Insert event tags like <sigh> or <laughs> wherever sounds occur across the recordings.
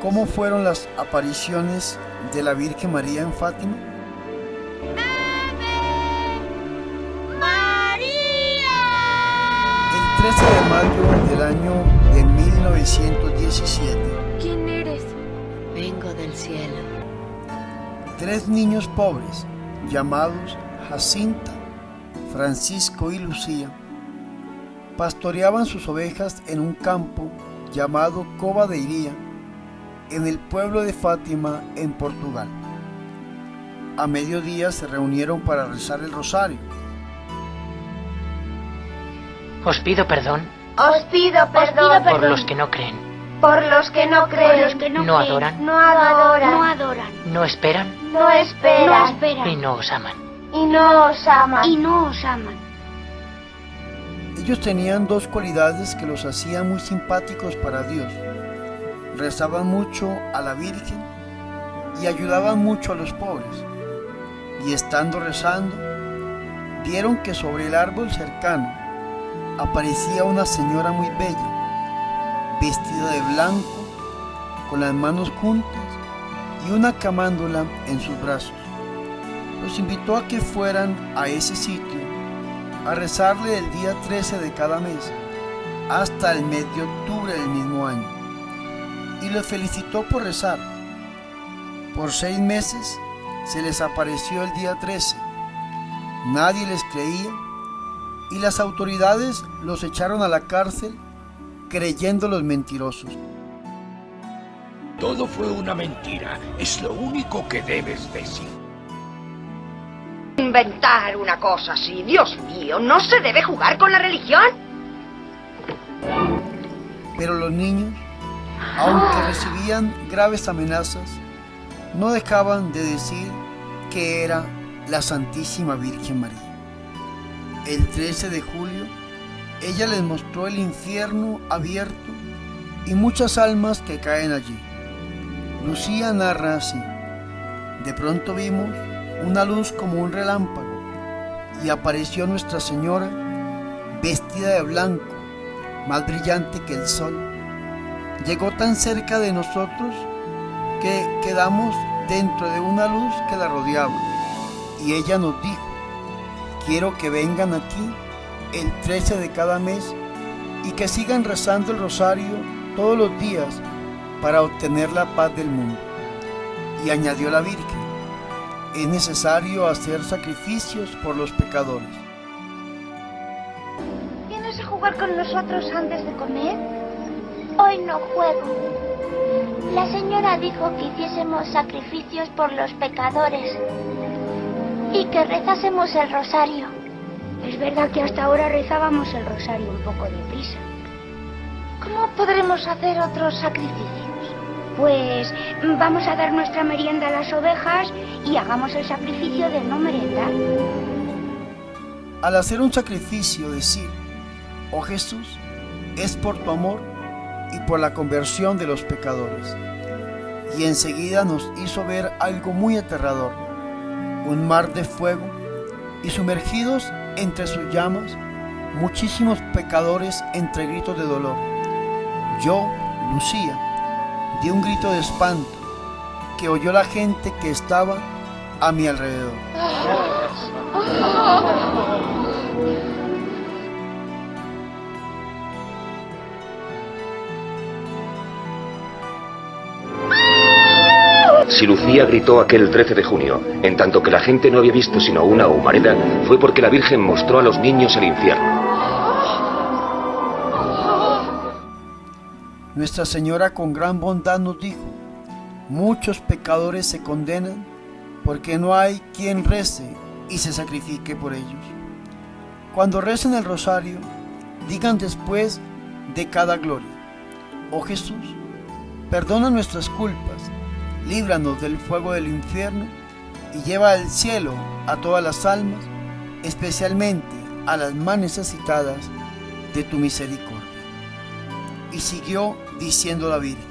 cómo fueron las apariciones de la Virgen María en Fátima? El 13 de mayo del año de 1917, ¿Quién eres? Vengo del cielo. tres niños pobres llamados Jacinta, Francisco y Lucía pastoreaban sus ovejas en un campo llamado Cova de Iría, en el pueblo de Fátima, en Portugal. A mediodía se reunieron para rezar el rosario. Os pido perdón Os pido perdón por los que no creen, por los que no creen, los que no, no creen, adoran, no adoran, no adoran, no esperan no no esperan esperan y no os aman. y no os aman. y no os aman. Ellos tenían dos cualidades que los hacían muy simpáticos para Dios. Rezaban mucho a la Virgen y ayudaban mucho a los pobres. Y estando rezando, vieron que sobre el árbol cercano aparecía una señora muy bella, vestida de blanco, con las manos juntas y una camándola en sus brazos. Los invitó a que fueran a ese sitio a rezarle el día 13 de cada mes hasta el mes de octubre del mismo año. Y los felicitó por rezar. Por seis meses se les apareció el día 13. Nadie les creía y las autoridades los echaron a la cárcel creyendo los mentirosos. Todo fue una mentira. Es lo único que debes decir. Inventar una cosa así, Dios mío, ¿no se debe jugar con la religión? Pero los niños, aunque recibían graves amenazas, no dejaban de decir que era la Santísima Virgen María. El 13 de julio, ella les mostró el infierno abierto y muchas almas que caen allí. Lucía narra así, de pronto vimos una luz como un relámpago y apareció Nuestra Señora vestida de blanco, más brillante que el sol. Llegó tan cerca de nosotros que quedamos dentro de una luz que la rodeaba y ella nos dijo, quiero que vengan aquí el 13 de cada mes y que sigan rezando el rosario todos los días para obtener la paz del mundo. Y añadió la Virgen, es necesario hacer sacrificios por los pecadores. ¿Vienes a jugar con nosotros antes de comer? Hoy no juego. La señora dijo que hiciésemos sacrificios por los pecadores y que rezásemos el rosario. Es verdad que hasta ahora rezábamos el rosario un poco deprisa. ¿Cómo podremos hacer otros sacrificios? Pues vamos a dar nuestra merienda a las ovejas y hagamos el sacrificio de no merendar. Al hacer un sacrificio, decir, oh Jesús, es por tu amor y por la conversión de los pecadores. Y enseguida nos hizo ver algo muy aterrador, un mar de fuego y sumergidos entre sus llamas, muchísimos pecadores entre gritos de dolor. Yo, Lucía, di un grito de espanto que oyó la gente que estaba a mi alrededor. <laughs> Si Lucía gritó aquel 13 de junio, en tanto que la gente no había visto sino una humareda, fue porque la Virgen mostró a los niños el infierno. Nuestra Señora con gran bondad nos dijo, muchos pecadores se condenan porque no hay quien rece y se sacrifique por ellos. Cuando recen el rosario, digan después de cada gloria, oh Jesús, perdona nuestras culpas, líbranos del fuego del infierno y lleva al cielo a todas las almas, especialmente a las más necesitadas de tu misericordia. Y siguió diciendo la Virgen,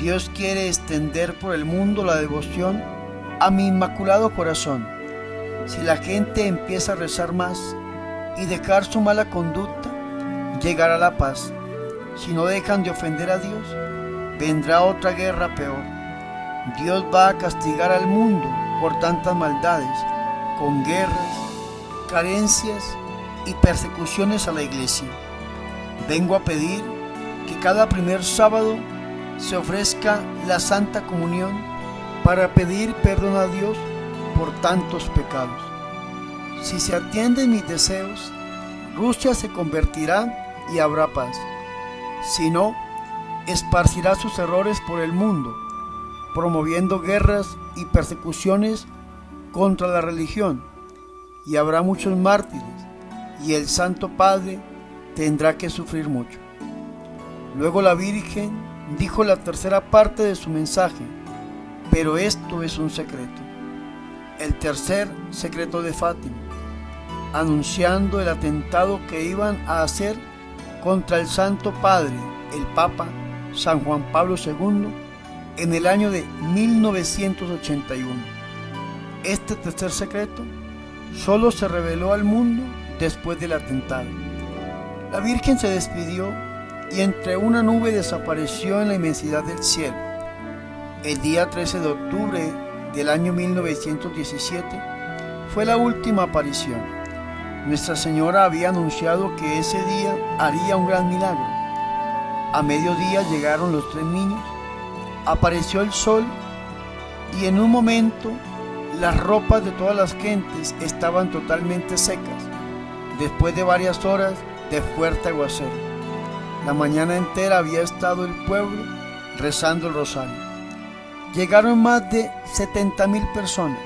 Dios quiere extender por el mundo la devoción a mi inmaculado corazón. Si la gente empieza a rezar más y dejar su mala conducta, llegará la paz. Si no dejan de ofender a Dios, vendrá otra guerra peor. Dios va a castigar al mundo por tantas maldades, con guerras, carencias y persecuciones a la iglesia. Vengo a pedir que cada primer sábado se ofrezca la Santa Comunión para pedir perdón a Dios por tantos pecados. Si se atienden mis deseos, Rusia se convertirá y habrá paz. Si no, esparcirá sus errores por el mundo, promoviendo guerras y persecuciones contra la religión, y habrá muchos mártires, y el Santo Padre tendrá que sufrir mucho. Luego la Virgen dijo la tercera parte de su mensaje, pero esto es un secreto. El tercer secreto de Fátima, anunciando el atentado que iban a hacer contra el Santo Padre, el Papa San Juan Pablo II, en el año de 1981. Este tercer secreto solo se reveló al mundo después del atentado. La Virgen se despidió y entre una nube desapareció en la inmensidad del cielo. El día 13 de octubre del año 1917 fue la última aparición. Nuestra Señora había anunciado que ese día haría un gran milagro. A mediodía llegaron los tres niños, apareció el sol y en un momento las ropas de todas las gentes estaban totalmente secas, después de varias horas de fuerte aguacero. La mañana entera había estado el pueblo rezando el rosario. Llegaron más de 70 mil personas.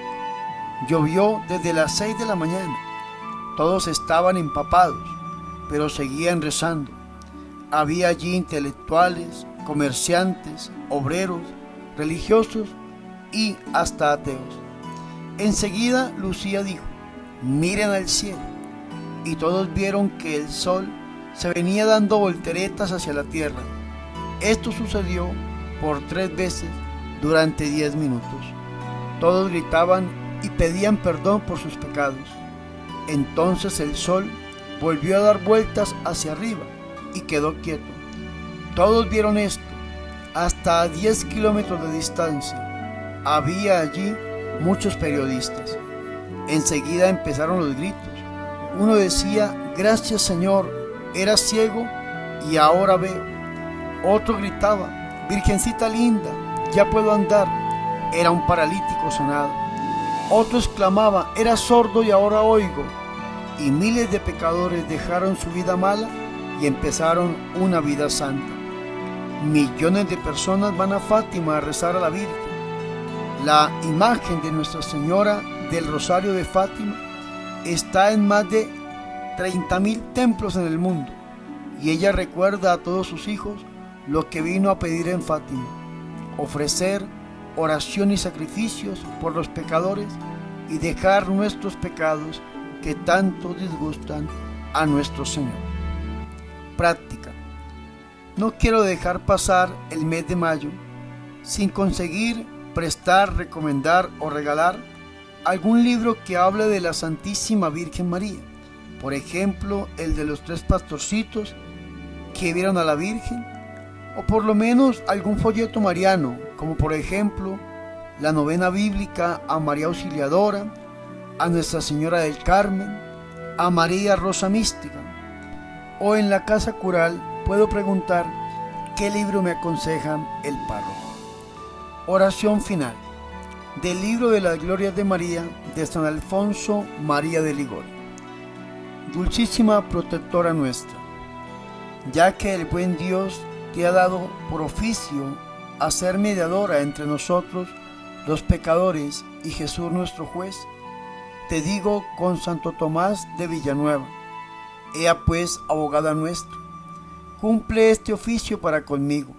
Llovió desde las 6 de la mañana. Todos estaban empapados, pero seguían rezando. Había allí intelectuales, comerciantes, obreros, religiosos y hasta ateos. Enseguida Lucía dijo, miren al cielo. Y todos vieron que el sol se venía dando volteretas hacia la tierra. Esto sucedió por tres veces durante diez minutos. Todos gritaban y pedían perdón por sus pecados. Entonces el sol volvió a dar vueltas hacia arriba y quedó quieto. Todos vieron esto, hasta a 10 kilómetros de distancia. Había allí muchos periodistas. Enseguida empezaron los gritos. Uno decía, gracias Señor, era ciego y ahora veo. Otro gritaba, Virgencita linda, ya puedo andar. Era un paralítico sanado. Otro exclamaba, era sordo y ahora oigo. Y miles de pecadores dejaron su vida mala y empezaron una vida santa. Millones de personas van a Fátima a rezar a la Virgen. La imagen de Nuestra Señora del Rosario de Fátima está en más de 30.000 templos en el mundo y ella recuerda a todos sus hijos lo que vino a pedir en Fátima, ofrecer oración y sacrificios por los pecadores y dejar nuestros pecados que tanto disgustan a nuestro Señor. Práctica. No quiero dejar pasar el mes de mayo sin conseguir prestar, recomendar o regalar algún libro que hable de la Santísima Virgen María por ejemplo, el de los tres pastorcitos que vieron a la Virgen, o por lo menos algún folleto mariano, como por ejemplo la novena bíblica a María Auxiliadora, a Nuestra Señora del Carmen, a María Rosa Mística. O en la casa cural puedo preguntar qué libro me aconsejan el párroco. Oración final del libro de las glorias de María de San Alfonso María de Ligón. Dulcísima protectora nuestra, ya que el buen Dios te ha dado por oficio a ser mediadora entre nosotros, los pecadores, y Jesús nuestro juez, te digo con Santo Tomás de Villanueva, Ea pues, abogada nuestra, cumple este oficio para conmigo.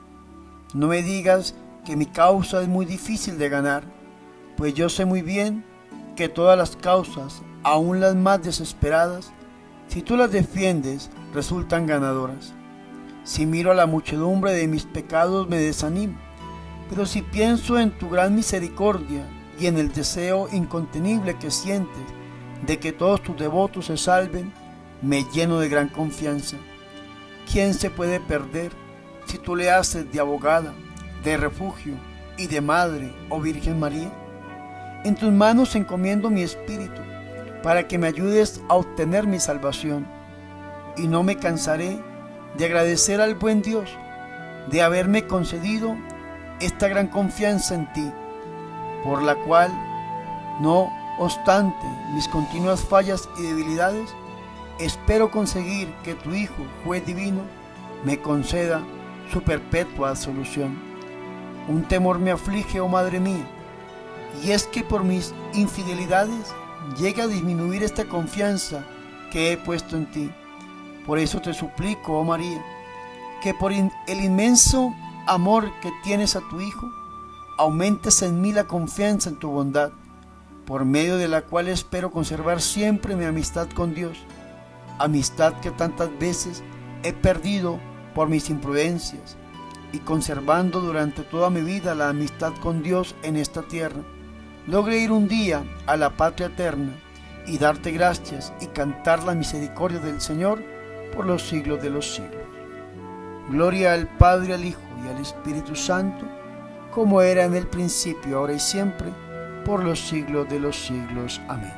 No me digas que mi causa es muy difícil de ganar, pues yo sé muy bien que todas las causas, aun las más desesperadas, si tú las defiendes, resultan ganadoras. Si miro a la muchedumbre de mis pecados, me desanimo. Pero si pienso en tu gran misericordia y en el deseo incontenible que sientes de que todos tus devotos se salven, me lleno de gran confianza. ¿Quién se puede perder si tú le haces de abogada de refugio y de madre, oh Virgen María. En tus manos encomiendo mi espíritu, para que me ayudes a obtener mi salvación, y no me cansaré de agradecer al buen Dios de haberme concedido esta gran confianza en ti, por la cual, no obstante mis continuas fallas y debilidades, espero conseguir que tu Hijo, juez divino, me conceda su perpetua absolución. Un temor me aflige, oh Madre mía, y es que por mis infidelidades llegue a disminuir esta confianza que he puesto en ti. Por eso te suplico, oh María, que por el inmenso amor que tienes a tu Hijo, aumentes en mí la confianza en tu bondad, por medio de la cual espero conservar siempre mi amistad con Dios, amistad que tantas veces he perdido por mis imprudencias, y conservando durante toda mi vida la amistad con Dios en esta tierra, logre ir un día a la patria eterna y darte gracias y cantar la misericordia del Señor por los siglos de los siglos. Gloria al Padre, al Hijo y al Espíritu Santo, como era en el principio, ahora y siempre, por los siglos de los siglos. Amén.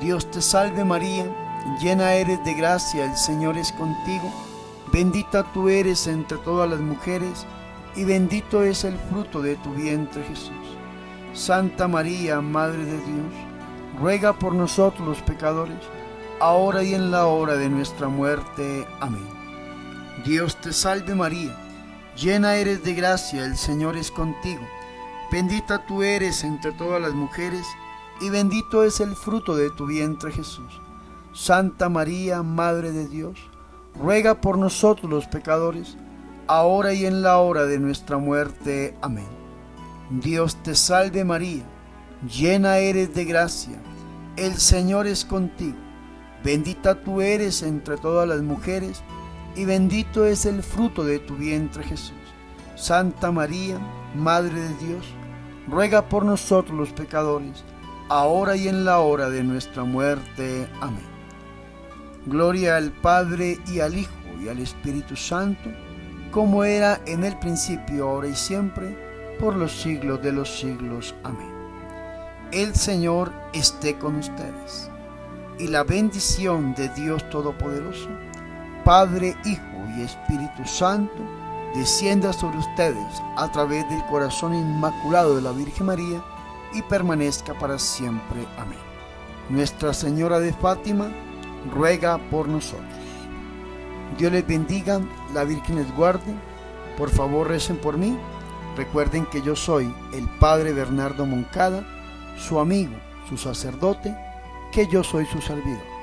Dios te salve María, llena eres de gracia, el Señor es contigo, bendita tú eres entre todas las mujeres, y bendito es el fruto de tu vientre Jesús. Santa María, Madre de Dios, ruega por nosotros los pecadores, ahora y en la hora de nuestra muerte. Amén. Dios te salve María, llena eres de gracia, el Señor es contigo. Bendita tú eres entre todas las mujeres, y bendito es el fruto de tu vientre Jesús. Santa María, Madre de Dios, ruega por nosotros los pecadores, ahora y en la hora de nuestra muerte. Amén. Dios te salve María, llena eres de gracia, el Señor es contigo. Bendita tú eres entre todas las mujeres, y bendito es el fruto de tu vientre Jesús. Santa María, Madre de Dios, ruega por nosotros los pecadores, ahora y en la hora de nuestra muerte. Amén. Gloria al Padre y al Hijo y al Espíritu Santo, como era en el principio, ahora y siempre, por los siglos de los siglos. Amén. El Señor esté con ustedes, y la bendición de Dios Todopoderoso, Padre, Hijo y Espíritu Santo, descienda sobre ustedes a través del corazón inmaculado de la Virgen María y permanezca para siempre. Amén. Nuestra Señora de Fátima, ruega por nosotros. Dios les bendiga, la Virgen les guarde. Por favor, recen por mí. Recuerden que yo soy el Padre Bernardo Moncada, su amigo, su sacerdote, que yo soy su servidor.